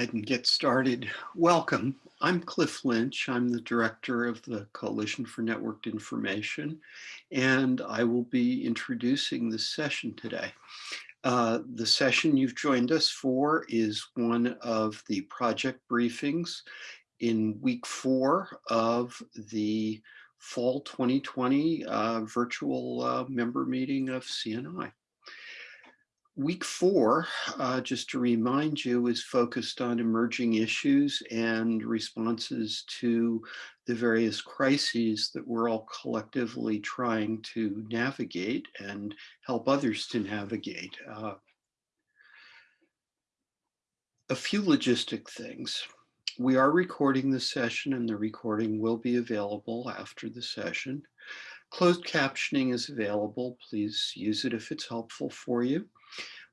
ahead and get started? Welcome. I'm Cliff Lynch. I'm the director of the Coalition for Networked Information, and I will be introducing this session today. Uh, the session you've joined us for is one of the project briefings in week four of the fall 2020 uh, virtual uh, member meeting of CNI. Week four, uh, just to remind you, is focused on emerging issues and responses to the various crises that we're all collectively trying to navigate and help others to navigate. Uh, a few logistic things. We are recording the session and the recording will be available after the session. Closed captioning is available. Please use it if it's helpful for you.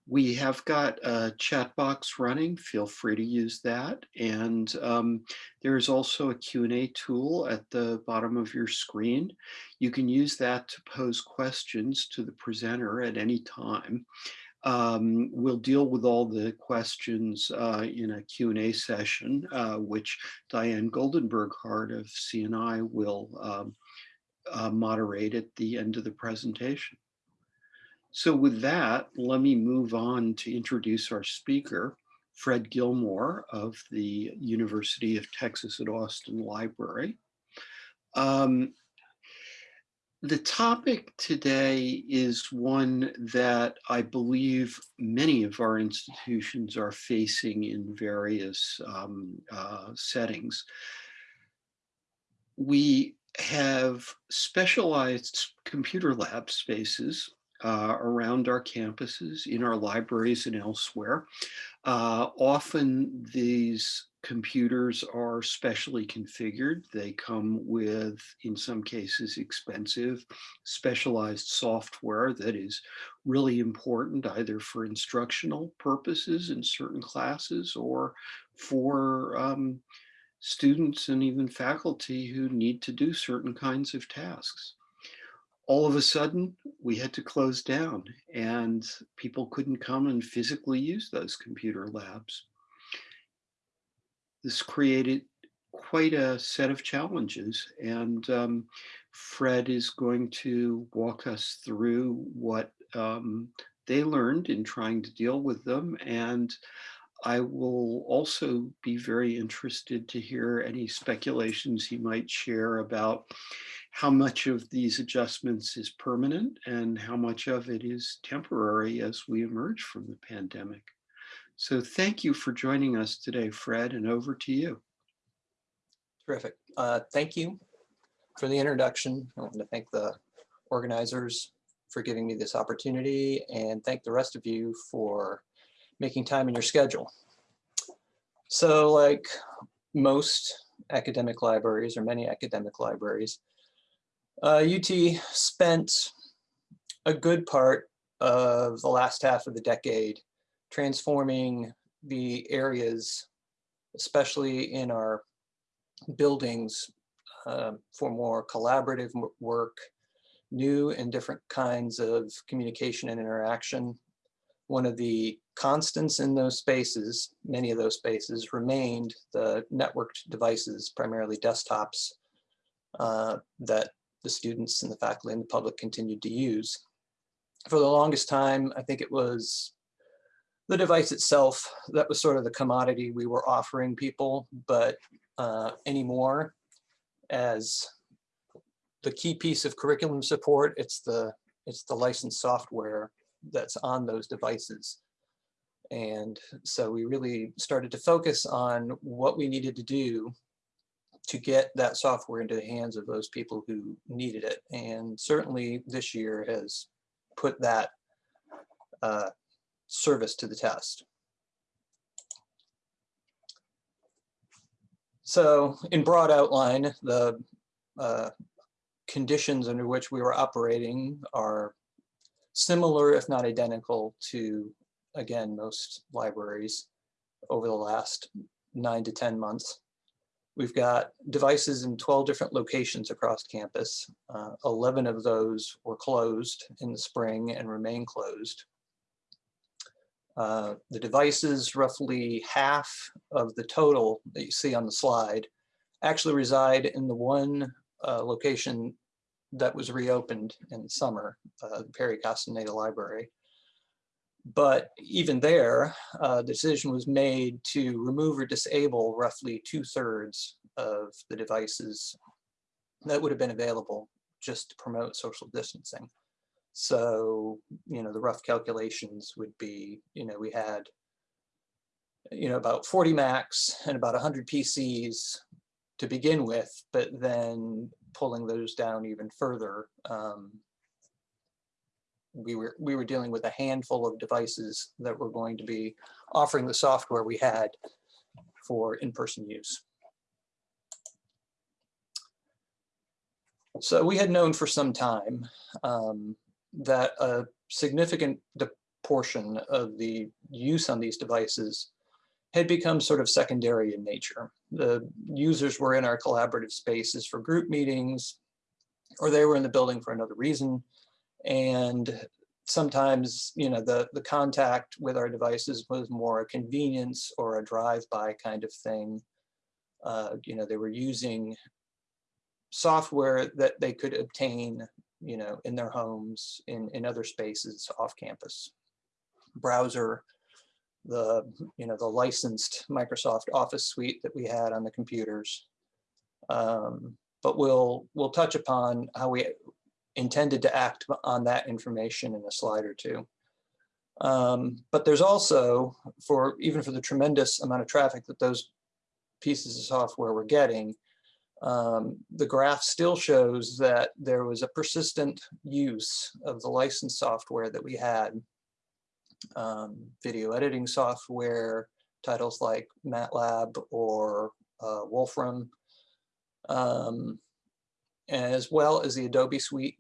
We have got a chat box running. Feel free to use that. And um, there's also a Q&A tool at the bottom of your screen. You can use that to pose questions to the presenter at any time. Um, we'll deal with all the questions uh, in a Q&A session, uh, which Diane Goldenberg-Hart of CNI will um, uh, moderate at the end of the presentation. So with that, let me move on to introduce our speaker, Fred Gilmore of the University of Texas at Austin Library. Um, the topic today is one that I believe many of our institutions are facing in various um, uh, settings. We have specialized computer lab spaces uh, around our campuses, in our libraries and elsewhere. Uh, often these computers are specially configured. They come with, in some cases, expensive, specialized software that is really important either for instructional purposes in certain classes or for um, students and even faculty who need to do certain kinds of tasks all of a sudden we had to close down and people couldn't come and physically use those computer labs. This created quite a set of challenges and um, Fred is going to walk us through what um, they learned in trying to deal with them and I will also be very interested to hear any speculations he might share about how much of these adjustments is permanent and how much of it is temporary as we emerge from the pandemic. So thank you for joining us today, Fred, and over to you. Terrific. Uh, thank you for the introduction. I want to thank the organizers for giving me this opportunity and thank the rest of you for making time in your schedule. So like most academic libraries or many academic libraries, uh, UT spent a good part of the last half of the decade transforming the areas, especially in our buildings, uh, for more collaborative work, new and different kinds of communication and interaction. One of the constants in those spaces, many of those spaces, remained the networked devices, primarily desktops, uh, that the students and the faculty and the public continued to use. For the longest time, I think it was the device itself that was sort of the commodity we were offering people, but uh, anymore as the key piece of curriculum support, it's the it's the licensed software that's on those devices. And so we really started to focus on what we needed to do to get that software into the hands of those people who needed it. And certainly this year has put that uh, service to the test. So in broad outline, the uh, conditions under which we were operating are similar, if not identical to, again, most libraries over the last nine to 10 months. We've got devices in 12 different locations across campus. Uh, 11 of those were closed in the spring and remain closed. Uh, The devices, roughly half of the total that you see on the slide, actually reside in the one uh, location that was reopened in the summer, uh, the Perry Castaneda Library. But even there, uh, the decision was made to remove or disable roughly two thirds of the devices that would have been available just to promote social distancing. So, you know, the rough calculations would be, you know, we had, you know, about 40 Macs and about 100 PCs to begin with, but then pulling those down even further, um, we were we were dealing with a handful of devices that were going to be offering the software we had for in-person use. So we had known for some time um, that a significant portion of the use on these devices had become sort of secondary in nature. The users were in our collaborative spaces for group meetings, or they were in the building for another reason. And sometimes, you know, the, the contact with our devices was more a convenience or a drive-by kind of thing. Uh, you know, they were using software that they could obtain, you know, in their homes, in, in other spaces off campus. Browser, the, you know, the licensed Microsoft Office suite that we had on the computers. Um, but we'll, we'll touch upon how we intended to act on that information in a slide or two. Um, but there's also, for even for the tremendous amount of traffic that those pieces of software were getting, um, the graph still shows that there was a persistent use of the licensed software that we had. Um, video editing software, titles like MATLAB or uh, Wolfram, um, as well as the Adobe Suite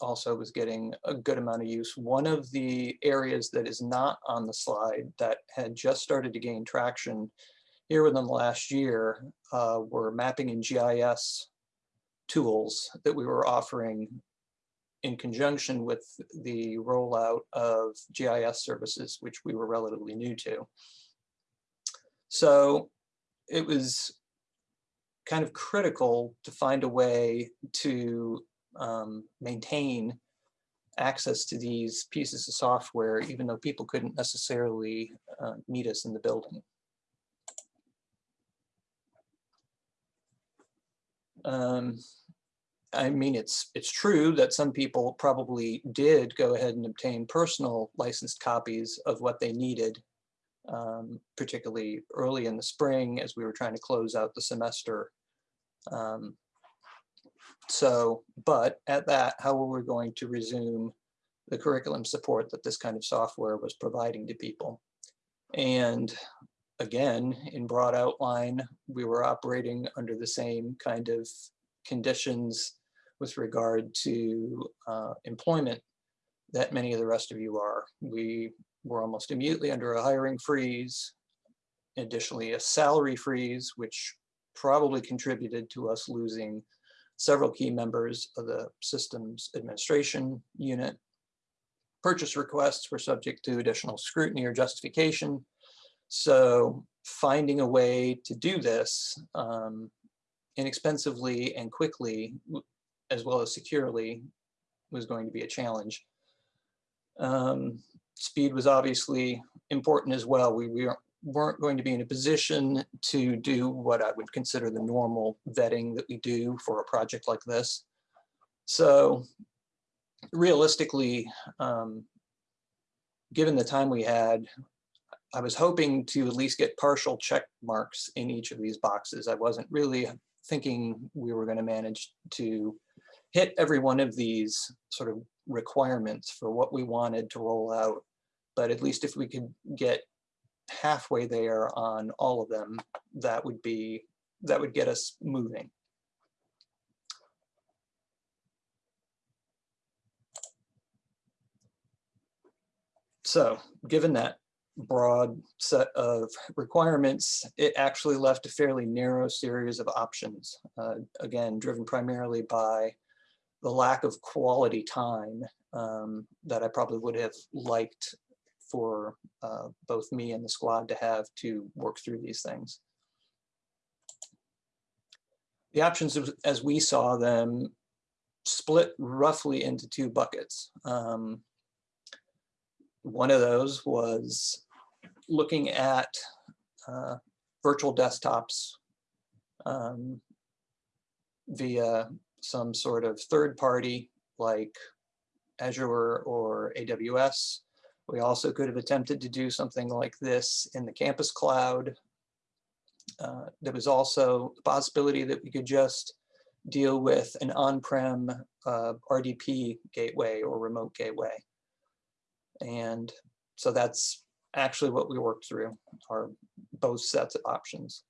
also was getting a good amount of use. One of the areas that is not on the slide that had just started to gain traction here within the last year uh, were mapping and GIS tools that we were offering in conjunction with the rollout of GIS services, which we were relatively new to. So it was kind of critical to find a way to um, maintain access to these pieces of software, even though people couldn't necessarily uh, meet us in the building. Um, I mean, it's it's true that some people probably did go ahead and obtain personal licensed copies of what they needed, um, particularly early in the spring as we were trying to close out the semester. Um, so, but at that, how were we going to resume the curriculum support that this kind of software was providing to people? And again, in broad outline, we were operating under the same kind of conditions with regard to uh, employment that many of the rest of you are. We were almost immediately under a hiring freeze, additionally a salary freeze, which probably contributed to us losing several key members of the systems administration unit. Purchase requests were subject to additional scrutiny or justification. So finding a way to do this um, inexpensively and quickly, as well as securely, was going to be a challenge. Um, speed was obviously important as well. We, we weren't going to be in a position to do what I would consider the normal vetting that we do for a project like this. So realistically, um, given the time we had, I was hoping to at least get partial check marks in each of these boxes. I wasn't really thinking we were going to manage to hit every one of these sort of requirements for what we wanted to roll out. But at least if we could get halfway there on all of them, that would be, that would get us moving. So given that broad set of requirements, it actually left a fairly narrow series of options, uh, again, driven primarily by the lack of quality time um, that I probably would have liked for uh, both me and the squad to have to work through these things. The options as- we saw them split roughly into two buckets. Um, one of those was looking at uh, virtual desktops um, via some sort of third party like Azure or AWS. We also could have attempted to do something like this in the campus cloud. Uh, there was also the possibility that we could just deal with an on-prem uh, RDP gateway or remote gateway. And so that's actually what we worked through are both sets of options.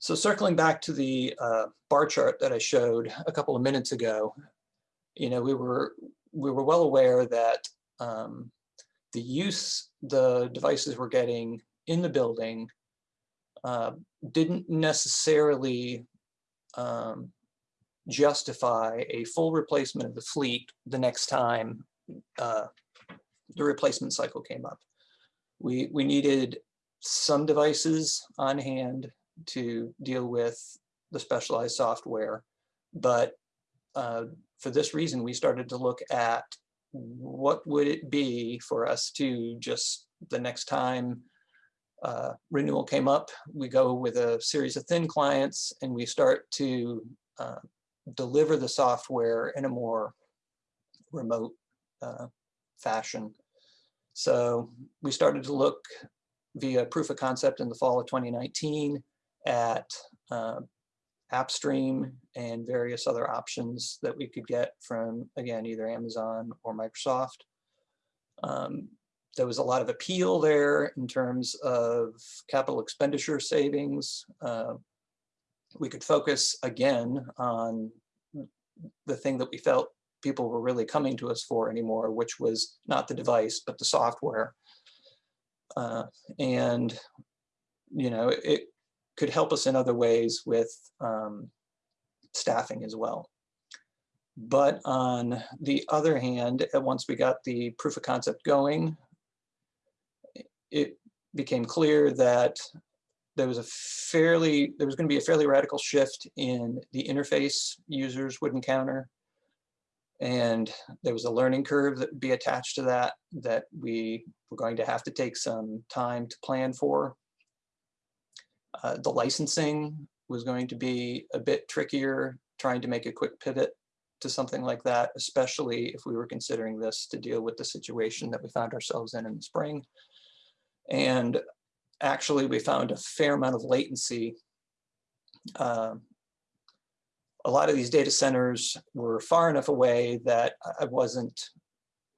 So circling back to the uh, bar chart that I showed a couple of minutes ago, you know, we were we were well aware that um, the use the devices were getting in the building uh, didn't necessarily um, justify a full replacement of the fleet the next time uh, the replacement cycle came up. We, we needed some devices on hand to deal with the specialized software, but uh, for this reason, we started to look at what would it be for us to just the next time uh, renewal came up, we go with a series of thin clients and we start to uh, deliver the software in a more remote uh, fashion. So we started to look via proof of concept in the fall of 2019 at uh, AppStream and various other options that we could get from, again, either Amazon or Microsoft. Um, there was a lot of appeal there in terms of capital expenditure savings. Uh, we could focus again on the thing that we felt people were really coming to us for anymore, which was not the device, but the software. Uh, and, you know, it could help us in other ways with um, staffing as well. But on the other hand, once we got the proof of concept going, it became clear that there was a fairly, there was going to be a fairly radical shift in the interface users would encounter. And there was a learning curve that would be attached to that, that we were going to have to take some time to plan for. Uh, the licensing was going to be a bit trickier, trying to make a quick pivot to something like that, especially if we were considering this to deal with the situation that we found ourselves in in the spring. And actually, we found a fair amount of latency. Uh, a lot of these data centers were far enough away that I wasn't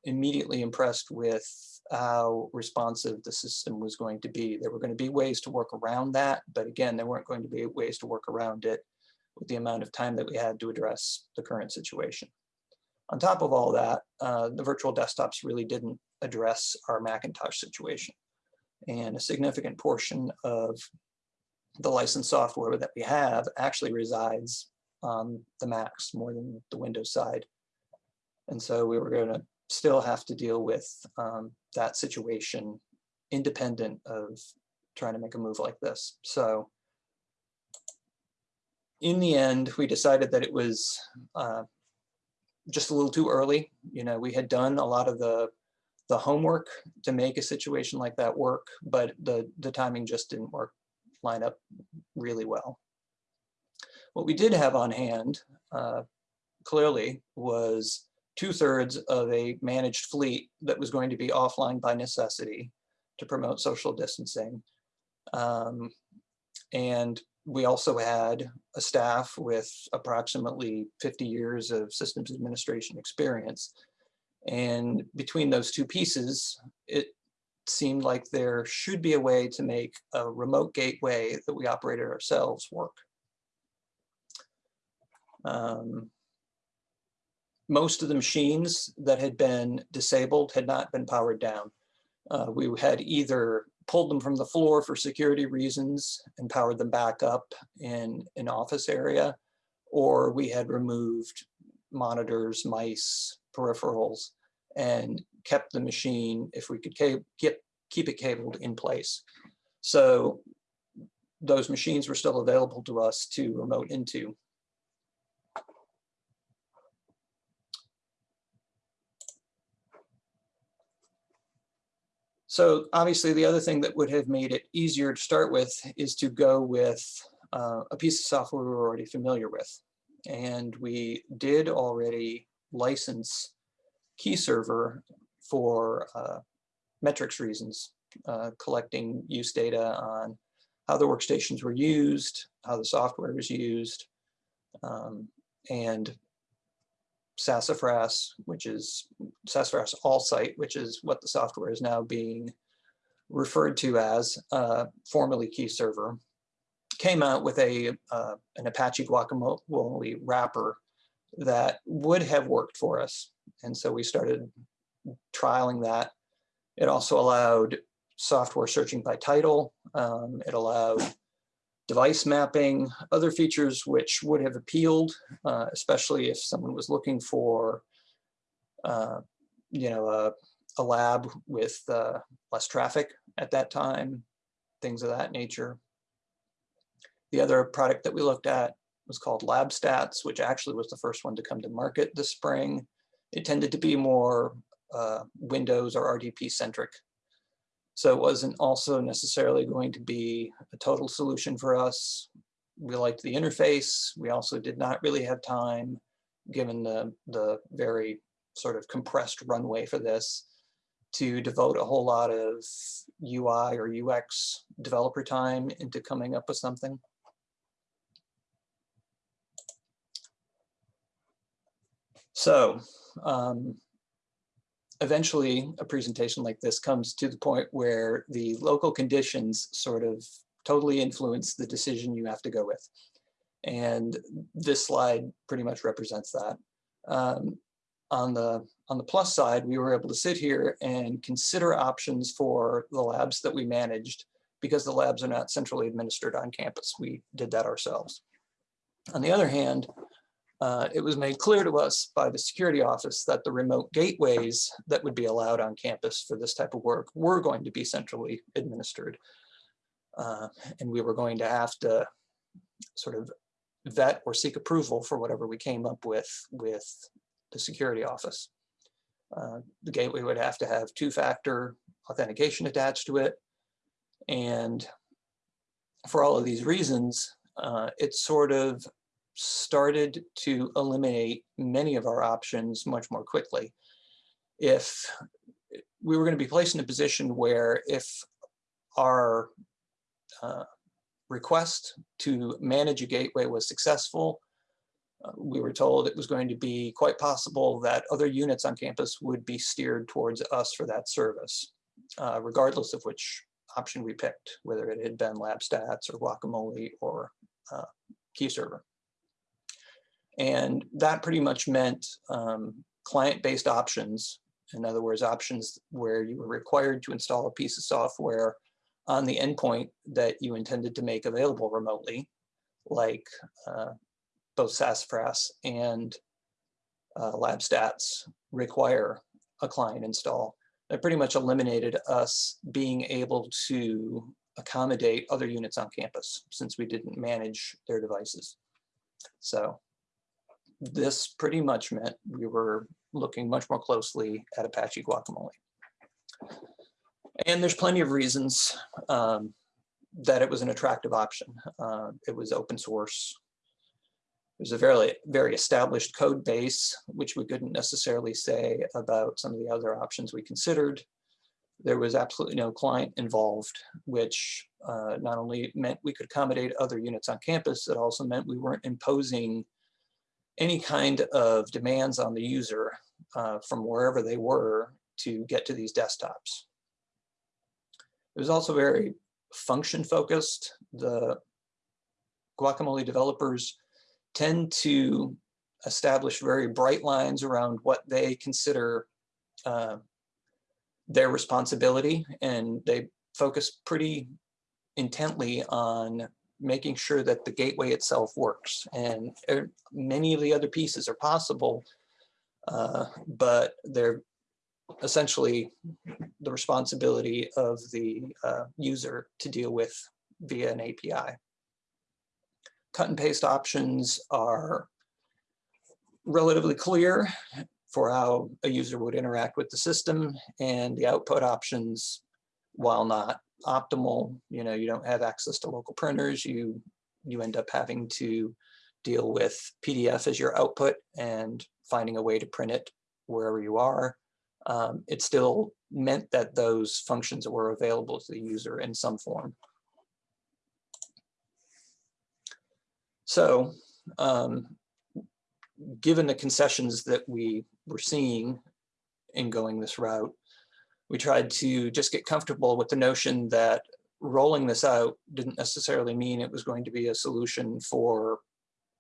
immediately impressed with how responsive the system was going to be. There were going to be ways to work around that, but again, there weren't going to be ways to work around it with the amount of time that we had to address the current situation. On top of all that, uh, the virtual desktops really didn't address our Macintosh situation and a significant portion of the licensed software that we have actually resides on the Macs more than the Windows side. And so we were going to still have to deal with um, that situation independent of trying to make a move like this. So in the end, we decided that it was uh, just a little too early. You know, we had done a lot of the the homework to make a situation like that work, but the, the timing just didn't work, line up really well. What we did have on hand, uh, clearly, was two thirds of a managed fleet that was going to be offline by necessity to promote social distancing. Um, and we also had a staff with approximately 50 years of systems administration experience and between those two pieces, it seemed like there should be a way to make a remote gateway that we operated ourselves work. Um, most of the machines that had been disabled had not been powered down. Uh, we had either pulled them from the floor for security reasons and powered them back up in an office area, or we had removed monitors, mice, peripherals and kept the machine, if we could keep, keep it cabled in place. So those machines were still available to us to remote into. So obviously, the other thing that would have made it easier to start with is to go with uh, a piece of software we were already familiar with. And we did already license key server for uh, metrics reasons, uh, collecting use data on how the workstations were used, how the software was used, um, and Sassafras, which is Sassafras All-Site, which is what the software is now being referred to as, uh, formerly KeyServer, came out with a uh, an Apache Guacamole wrapper that would have worked for us. And so we started trialing that. It also allowed software searching by title. Um, it allowed device mapping, other features which would have appealed, uh, especially if someone was looking for, uh, you know, a, a lab with uh, less traffic at that time, things of that nature. The other product that we looked at was called LabStats, which actually was the first one to come to market this spring. It tended to be more uh, Windows or RDP centric. So it wasn't also necessarily going to be a total solution for us. We liked the interface. We also did not really have time, given the, the very sort of compressed runway for this, to devote a whole lot of UI or UX developer time into coming up with something. So um, eventually a presentation like this comes to the point where the local conditions sort of totally influence the decision you have to go with. And this slide pretty much represents that. Um, on the on the plus side, we were able to sit here and consider options for the labs that we managed because the labs are not centrally administered on campus. We did that ourselves. On the other hand, uh, it was made clear to us by the security office that the remote gateways that would be allowed on campus for this type of work were going to be centrally administered. Uh, and we were going to have to sort of vet or seek approval for whatever we came up with with the security office. Uh, the gateway would have to have two-factor authentication attached to it. And for all of these reasons, uh, it sort of started to eliminate many of our options much more quickly. If we were going to be placed in a position where if our uh, request to manage a gateway was successful, uh, we were told it was going to be quite possible that other units on campus would be steered towards us for that service, uh, regardless of which option we picked, whether it had been LabStats or Guacamole or uh, KeyServer. And that pretty much meant um, client-based options. In other words, options where you were required to install a piece of software on the endpoint that you intended to make available remotely, like uh, both Sassafras and uh, LabStats require a client install. That pretty much eliminated us being able to accommodate other units on campus since we didn't manage their devices. So this pretty much meant we were looking much more closely at Apache Guacamole. And there's plenty of reasons um, that it was an attractive option. Uh, it was open source. Was a very, very established code base, which we couldn't necessarily say about some of the other options we considered. There was absolutely no client involved, which uh, not only meant we could accommodate other units on campus, it also meant we weren't imposing any kind of demands on the user uh, from wherever they were to get to these desktops. It was also very function focused. The Guacamole developers tend to establish very bright lines around what they consider uh, their responsibility and they focus pretty intently on making sure that the gateway itself works. And er, many of the other pieces are possible, uh, but they're essentially the responsibility of the uh, user to deal with via an API. Cut and paste options are relatively clear for how a user would interact with the system and the output options, while not optimal, you know, you don't have access to local printers, you, you end up having to deal with PDF as your output and finding a way to print it wherever you are. Um, it still meant that those functions were available to the user in some form. So um, given the concessions that we were seeing in going this route, we tried to just get comfortable with the notion that rolling this out didn't necessarily mean it was going to be a solution for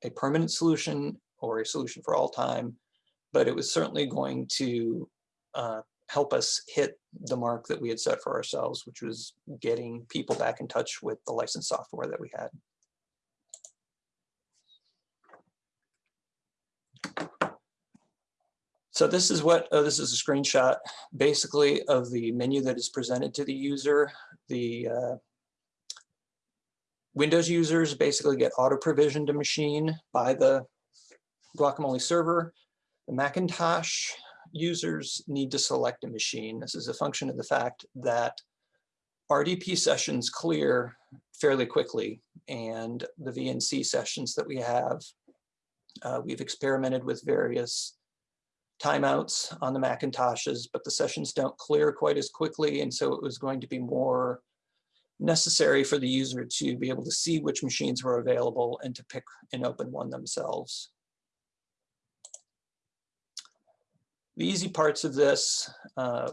a permanent solution or a solution for all time, but it was certainly going to uh, help us hit the mark that we had set for ourselves, which was getting people back in touch with the licensed software that we had. So this is what, uh, this is a screenshot basically of the menu that is presented to the user. The uh, Windows users basically get auto provisioned a machine by the guacamole server. The Macintosh users need to select a machine. This is a function of the fact that RDP sessions clear fairly quickly and the VNC sessions that we have, uh, we've experimented with various timeouts on the Macintoshes, but the sessions don't clear quite as quickly. And so it was going to be more necessary for the user to be able to see which machines were available and to pick and open one themselves. The easy parts of this uh,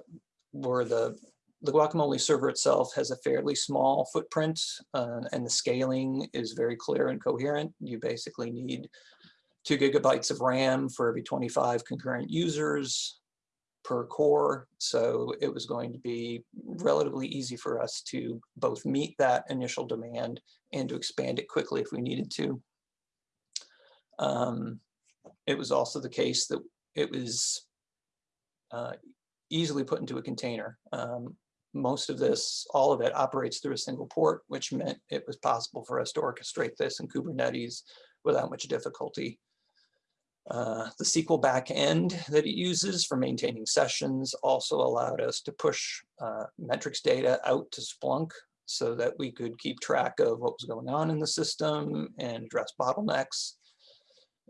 were the, the guacamole server itself has a fairly small footprint uh, and the scaling is very clear and coherent. You basically need two gigabytes of RAM for every 25 concurrent users per core. So it was going to be relatively easy for us to both meet that initial demand and to expand it quickly if we needed to. Um, it was also the case that it was uh, easily put into a container. Um, most of this, all of it operates through a single port, which meant it was possible for us to orchestrate this in Kubernetes without much difficulty. Uh, the SQL backend that it uses for maintaining sessions also allowed us to push uh, metrics data out to Splunk so that we could keep track of what was going on in the system and address bottlenecks.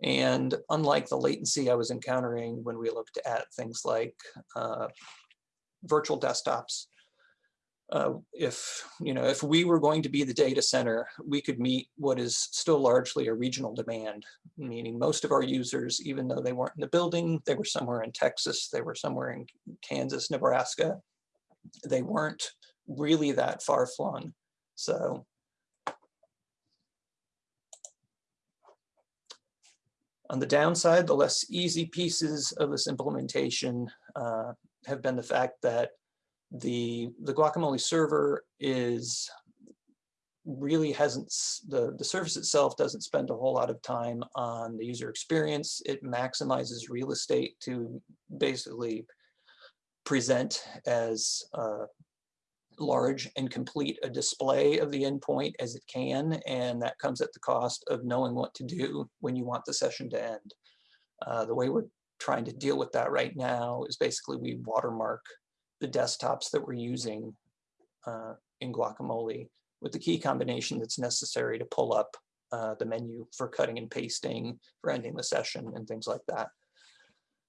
And unlike the latency I was encountering when we looked at things like uh, virtual desktops, uh, if you know if we were going to be the data center, we could meet what is still largely a regional demand, meaning most of our users, even though they weren't in the building, they were somewhere in Texas, they were somewhere in Kansas, Nebraska, they weren't really that far flung. So on the downside, the less easy pieces of this implementation uh, have been the fact that the the guacamole server is really hasn't the the service itself doesn't spend a whole lot of time on the user experience. It maximizes real estate to basically present as uh, large and complete a display of the endpoint as it can and that comes at the cost of knowing what to do when you want the session to end. Uh, the way we're trying to deal with that right now is basically we watermark the desktops that we're using uh, in Guacamole with the key combination that's necessary to pull up uh, the menu for cutting and pasting, for ending the session and things like that.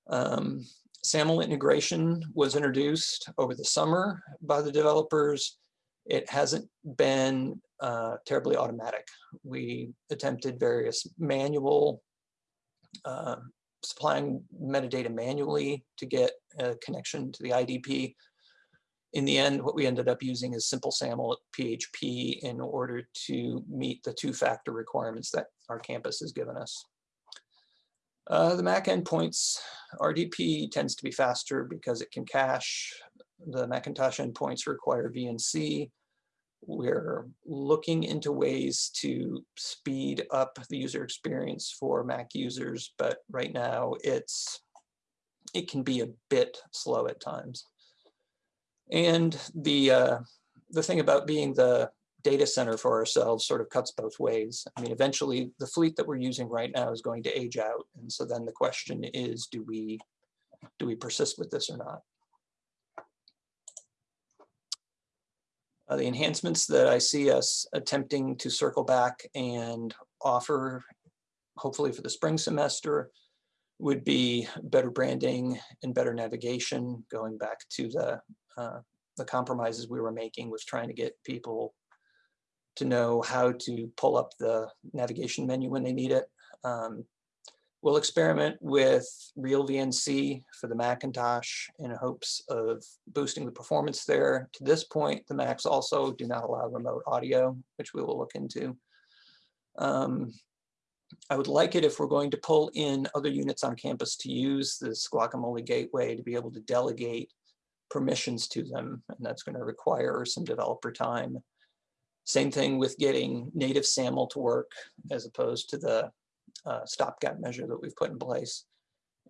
Um, SAML integration was introduced over the summer by the developers. It hasn't been uh, terribly automatic. We attempted various manual uh, supplying metadata manually to get a connection to the IDP. In the end, what we ended up using is simple SAML PHP in order to meet the two-factor requirements that our campus has given us. Uh, the Mac endpoints, RDP tends to be faster because it can cache. The Macintosh endpoints require VNC. We're looking into ways to speed up the user experience for Mac users, but right now it's it can be a bit slow at times. And the, uh, the thing about being the data center for ourselves sort of cuts both ways. I mean, eventually the fleet that we're using right now is going to age out. And so then the question is, do we, do we persist with this or not? Uh, the enhancements that I see us attempting to circle back and offer, hopefully for the spring semester, would be better branding and better navigation, going back to the uh, the compromises we were making with trying to get people to know how to pull up the navigation menu when they need it. Um, we'll experiment with RealVNC for the Macintosh in hopes of boosting the performance there. To this point, the Macs also do not allow remote audio, which we will look into. Um, I would like it if we're going to pull in other units on campus to use this guacamole gateway to be able to delegate permissions to them, and that's going to require some developer time. Same thing with getting native SAML to work as opposed to the uh, stopgap measure that we've put in place.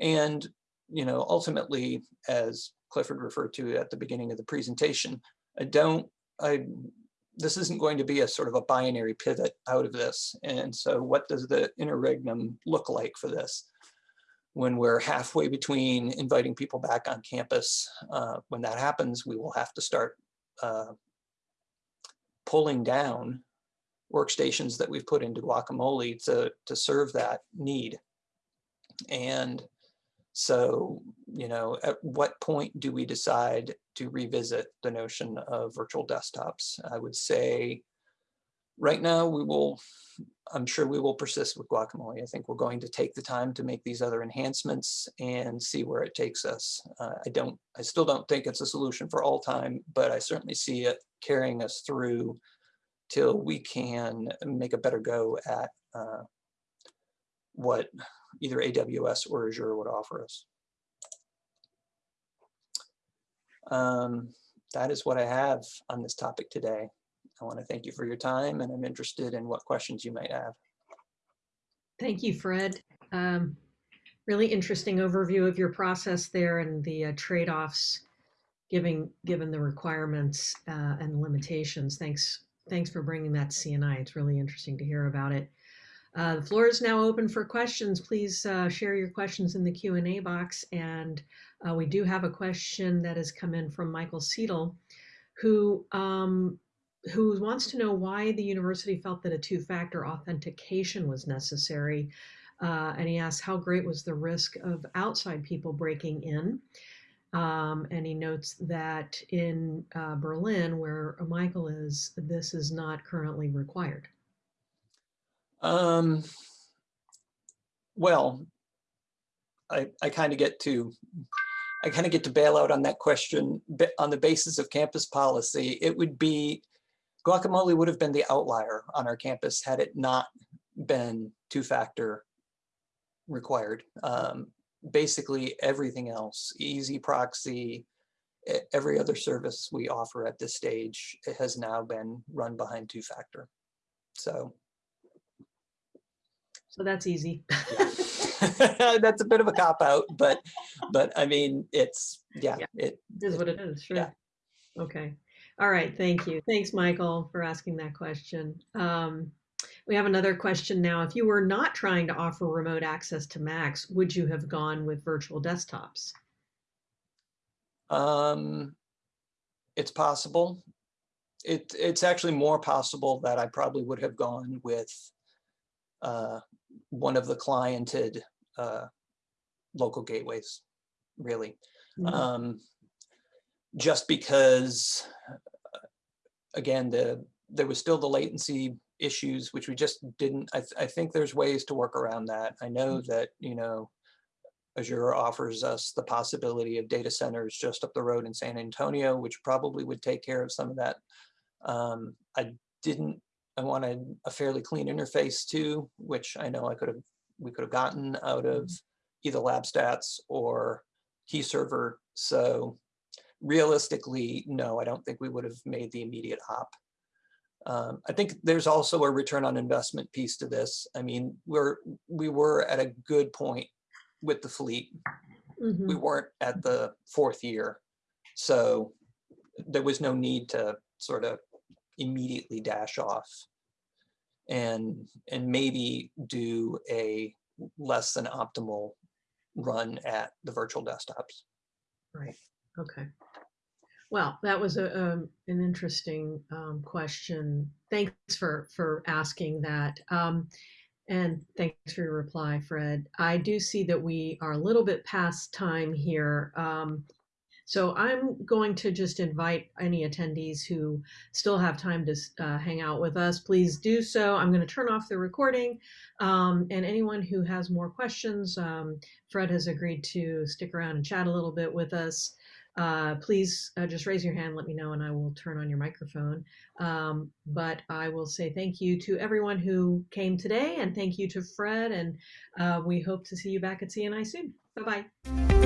And, you know, ultimately, as Clifford referred to at the beginning of the presentation, I don't, I, this isn't going to be a sort of a binary pivot out of this. And so what does the interregnum look like for this? when we're halfway between inviting people back on campus, uh, when that happens, we will have to start uh, pulling down workstations that we've put into Guacamole to, to serve that need. And so, you know, at what point do we decide to revisit the notion of virtual desktops? I would say right now we will, I'm sure we will persist with guacamole. I think we're going to take the time to make these other enhancements and see where it takes us. Uh, I don't, I still don't think it's a solution for all time, but I certainly see it carrying us through till we can make a better go at uh, what either AWS or Azure would offer us. Um, that is what I have on this topic today. I want to thank you for your time and I'm interested in what questions you might have. Thank you, Fred. Um, really interesting overview of your process there and the uh, trade-offs giving given the requirements uh, and limitations. Thanks, thanks for bringing that CNI. It's really interesting to hear about it. Uh, the floor is now open for questions. Please uh, share your questions in the Q&A box. And uh, we do have a question that has come in from Michael Seidel, who um, who wants to know why the university felt that a two-factor authentication was necessary. Uh, and he asks, how great was the risk of outside people breaking in? Um, and he notes that in uh, Berlin, where Michael is, this is not currently required. Um, well, I, I kind of get to I kind of get to bail out on that question on the basis of campus policy. It would be Guacamole would have been the outlier on our campus had it not been two-factor required. Um, basically everything else, EZproxy, every other service we offer at this stage has now been run behind two-factor. So. So that's easy. that's a bit of a cop out, but but I mean it's yeah, yeah. it is what it is. Sure. Yeah. Okay. All right, thank you. Thanks, Michael, for asking that question. Um, we have another question now. If you were not trying to offer remote access to Macs, would you have gone with virtual desktops? Um, it's possible. It, it's actually more possible that I probably would have gone with uh, one of the cliented uh, local gateways, really. Mm -hmm. um, just because again, the there was still the latency issues, which we just didn't, I, th I think there's ways to work around that. I know mm -hmm. that, you know, Azure offers us the possibility of data centers just up the road in San Antonio, which probably would take care of some of that. Um, I didn't, I wanted a fairly clean interface too, which I know I could have, we could have gotten out of mm-hmm. either LabStats or KeyServer. So realistically, no, I don't think we would have made the immediate hop. Um, I think there's also a return on investment piece to this. I mean, we're we were at a good point with the fleet. we Mhm. weren't at the fourth year. So there was no need to sort of immediately dash off and, and maybe do a less than optimal run at the virtual desktops. Right, okay. Well, that was a, um, an interesting, um, question. Thanks for, for asking that. Um, and thanks for your reply, Fred. I do see that we are a little bit past time here. Um, so I'm going to just invite any attendees who still have time to uh, hang out with us, please do so. I'm going to turn off the recording. Um, and anyone who has more questions, um, Fred has agreed to stick around and chat a little bit with us. Uh, please uh, just raise your hand, let me know, and I will turn on your microphone. Um, but I will say thank you to everyone who came today, and thank you to Fred, and uh, we hope to see you back at CNI soon. Bye bye.